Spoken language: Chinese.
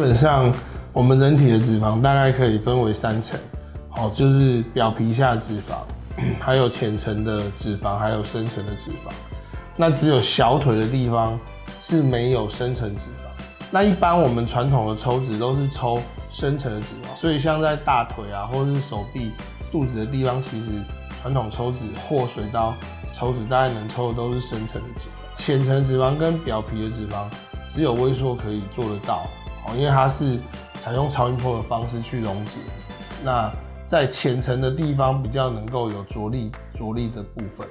基本上我们人体的脂肪大概可以分为三层，好，就是表皮下脂肪，还有浅层的脂肪，还有深层的脂肪。那只有小腿的地方是没有深层脂肪。那一般我们传统的抽脂都是抽深层的脂肪，所以像在大腿啊，或者是手臂、肚子的地方，其实传统抽脂或水刀抽脂，大概能抽的都是深层的脂肪，浅层脂肪跟表皮的脂肪只有微缩可以做得到，因为它是采用超音波的方式去溶解。那在浅层的地方比较能够有着力着力的部分。